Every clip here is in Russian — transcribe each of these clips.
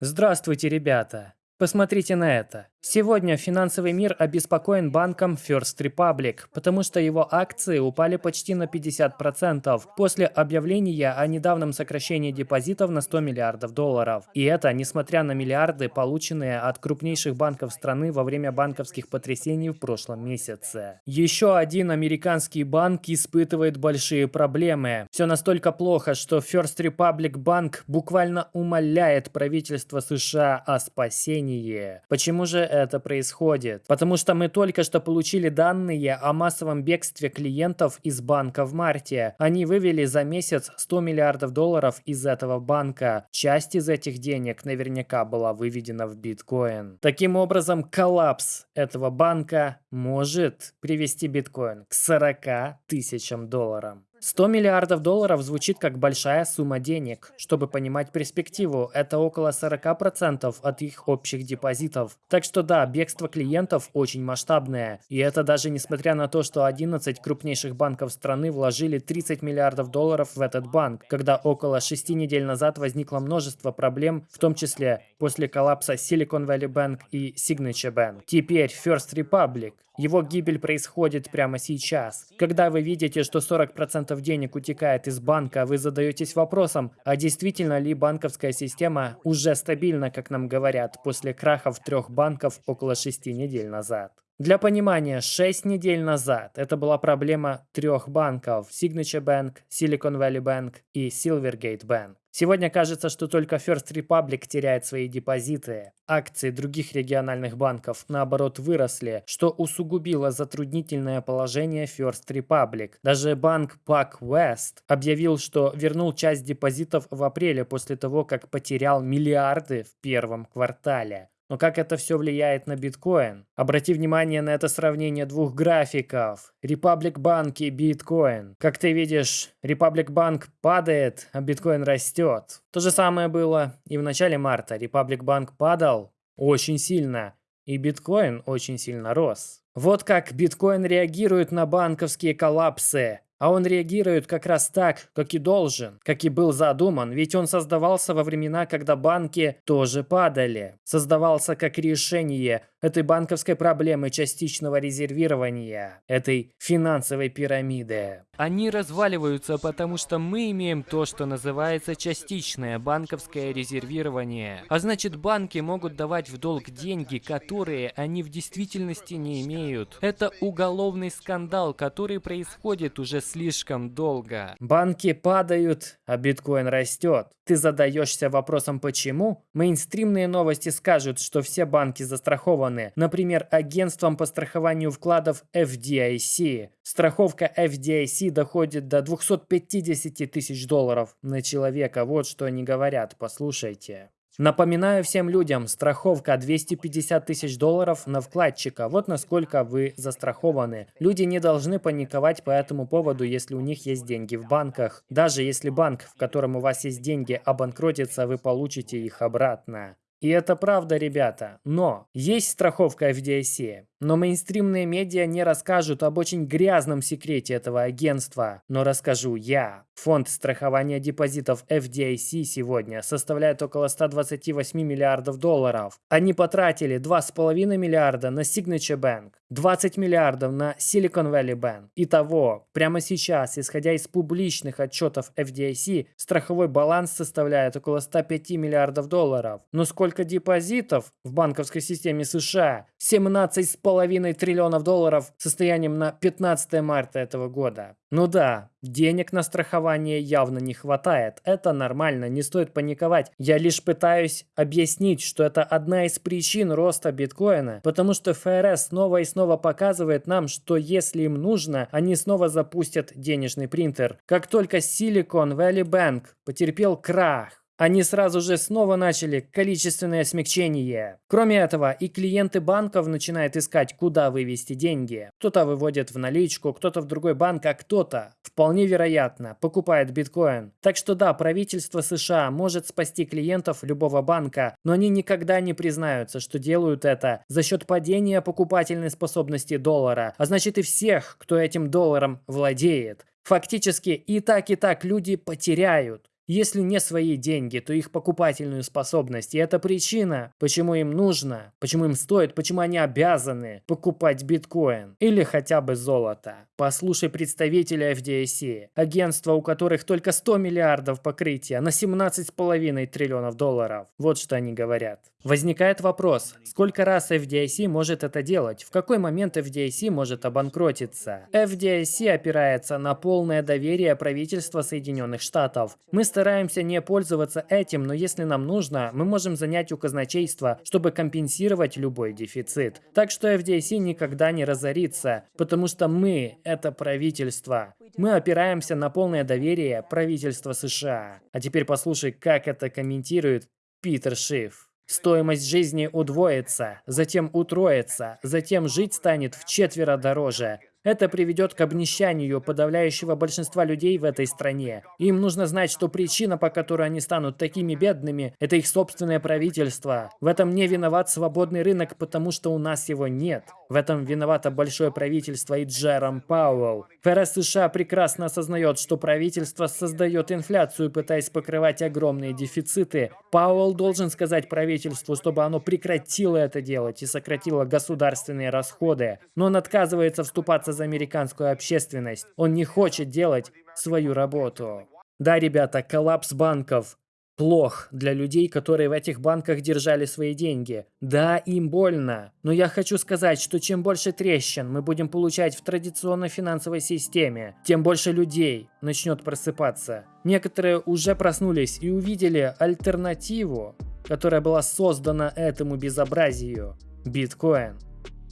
Здравствуйте, ребята! Посмотрите на это. Сегодня финансовый мир обеспокоен банком First Republic, потому что его акции упали почти на 50% после объявления о недавнем сокращении депозитов на 100 миллиардов долларов. И это несмотря на миллиарды, полученные от крупнейших банков страны во время банковских потрясений в прошлом месяце. Еще один американский банк испытывает большие проблемы. Все настолько плохо, что First Republic Bank буквально умоляет правительство США о спасении. Почему же это происходит? Потому что мы только что получили данные о массовом бегстве клиентов из банка в марте. Они вывели за месяц 100 миллиардов долларов из этого банка. Часть из этих денег наверняка была выведена в биткоин. Таким образом, коллапс этого банка может привести биткоин к 40 тысячам долларов. 100 миллиардов долларов звучит как большая сумма денег. Чтобы понимать перспективу, это около 40% от их общих депозитов. Так что да, бегство клиентов очень масштабное. И это даже несмотря на то, что 11 крупнейших банков страны вложили 30 миллиардов долларов в этот банк, когда около 6 недель назад возникло множество проблем, в том числе после коллапса Silicon Valley Bank и Signature Bank. Теперь First Republic. Его гибель происходит прямо сейчас. Когда вы видите, что 40% денег утекает из банка, вы задаетесь вопросом, а действительно ли банковская система уже стабильна, как нам говорят, после крахов трех банков около 6 недель назад. Для понимания, 6 недель назад это была проблема трех банков – Signature Bank, Silicon Valley Bank и Silvergate Bank. Сегодня кажется, что только First Republic теряет свои депозиты. Акции других региональных банков, наоборот, выросли, что усугубило затруднительное положение First Republic. Даже банк PacWest объявил, что вернул часть депозитов в апреле после того, как потерял миллиарды в первом квартале. Но как это все влияет на биткоин? Обрати внимание на это сравнение двух графиков. Republic Bank и биткоин. Как ты видишь, Republic Bank падает, а биткоин растет. То же самое было и в начале марта. Republic Bank падал очень сильно, и биткоин очень сильно рос. Вот как биткоин реагирует на банковские коллапсы. А он реагирует как раз так, как и должен, как и был задуман, ведь он создавался во времена, когда банки тоже падали. Создавался как решение этой банковской проблемы частичного резервирования, этой финансовой пирамиды. Они разваливаются, потому что мы имеем то, что называется частичное банковское резервирование. А значит, банки могут давать в долг деньги, которые они в действительности не имеют. Это уголовный скандал, который происходит уже слишком долго. Банки падают, а биткоин растет. Ты задаешься вопросом почему? Мейнстримные новости скажут, что все банки застрахованы. Например, агентством по страхованию вкладов FDIC. Страховка FDIC доходит до 250 тысяч долларов на человека. Вот что они говорят, послушайте. Напоминаю всем людям, страховка 250 тысяч долларов на вкладчика. Вот насколько вы застрахованы. Люди не должны паниковать по этому поводу, если у них есть деньги в банках. Даже если банк, в котором у вас есть деньги, обанкротится, вы получите их обратно. И это правда, ребята. Но есть страховка FDIC. Но мейнстримные медиа не расскажут об очень грязном секрете этого агентства. Но расскажу я. Фонд страхования депозитов FDIC сегодня составляет около 128 миллиардов долларов. Они потратили 2,5 миллиарда на Signature Bank, 20 миллиардов на Silicon Valley Bank. Итого, прямо сейчас, исходя из публичных отчетов FDIC, страховой баланс составляет около 105 миллиардов долларов. Но сколько депозитов в банковской системе США? 17,5 половиной триллионов долларов состоянием на 15 марта этого года. Ну да, денег на страхование явно не хватает. Это нормально, не стоит паниковать. Я лишь пытаюсь объяснить, что это одна из причин роста биткоина, потому что ФРС снова и снова показывает нам, что если им нужно, они снова запустят денежный принтер. Как только Silicon Valley Bank потерпел крах, они сразу же снова начали количественное смягчение. Кроме этого, и клиенты банков начинают искать, куда вывести деньги. Кто-то выводит в наличку, кто-то в другой банк, а кто-то, вполне вероятно, покупает биткоин. Так что да, правительство США может спасти клиентов любого банка, но они никогда не признаются, что делают это за счет падения покупательной способности доллара, а значит и всех, кто этим долларом владеет. Фактически и так и так люди потеряют. Если не свои деньги, то их покупательную способность. И это причина, почему им нужно, почему им стоит, почему они обязаны покупать биткоин или хотя бы золото. Послушай представителя FDIC, агентства, у которых только 100 миллиардов покрытия на 17,5 триллионов долларов. Вот что они говорят. Возникает вопрос, сколько раз FDIC может это делать? В какой момент FDIC может обанкротиться? FDIC опирается на полное доверие правительства Соединенных Штатов. Мы стараемся не пользоваться этим, но если нам нужно, мы можем занять у казначейства, чтобы компенсировать любой дефицит. Так что FDIC никогда не разорится, потому что мы – это правительство. Мы опираемся на полное доверие правительства США. А теперь послушай, как это комментирует Питер Шиф. Стоимость жизни удвоится, затем утроится, затем жить станет в четверо дороже. Это приведет к обнищанию подавляющего большинства людей в этой стране. Им нужно знать, что причина, по которой они станут такими бедными, это их собственное правительство. В этом не виноват свободный рынок, потому что у нас его нет. В этом виновато большое правительство и Джером Пауэлл. ФРС США прекрасно осознает, что правительство создает инфляцию, пытаясь покрывать огромные дефициты. Пауэлл должен сказать правительству, чтобы оно прекратило это делать и сократило государственные расходы. Но он отказывается вступаться за американскую общественность. Он не хочет делать свою работу. Да, ребята, коллапс банков плох для людей, которые в этих банках держали свои деньги. Да, им больно. Но я хочу сказать, что чем больше трещин мы будем получать в традиционной финансовой системе, тем больше людей начнет просыпаться. Некоторые уже проснулись и увидели альтернативу, которая была создана этому безобразию – биткоин.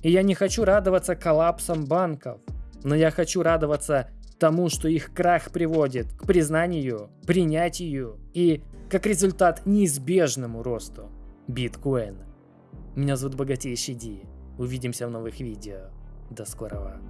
И я не хочу радоваться коллапсам банков, но я хочу радоваться тому, что их крах приводит к признанию, принятию и как результат неизбежному росту биткоина. Меня зовут Богатейший Ди. Увидимся в новых видео. До скорого.